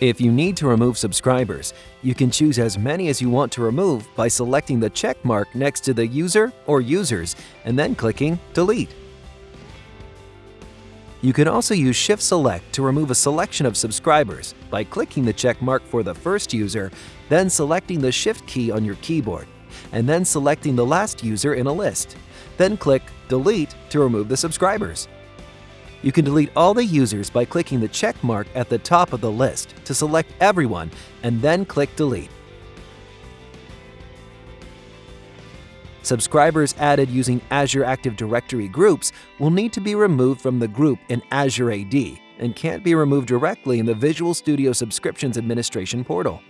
If you need to remove subscribers, you can choose as many as you want to remove by selecting the check mark next to the user or users and then clicking Delete. You can also use Shift Select to remove a selection of subscribers by clicking the check mark for the first user, then selecting the Shift key on your keyboard, and then selecting the last user in a list. Then click Delete to remove the subscribers. You can delete all the users by clicking the check mark at the top of the list to select everyone and then click Delete. Subscribers added using Azure Active Directory groups will need to be removed from the group in Azure AD and can't be removed directly in the Visual Studio Subscriptions Administration portal.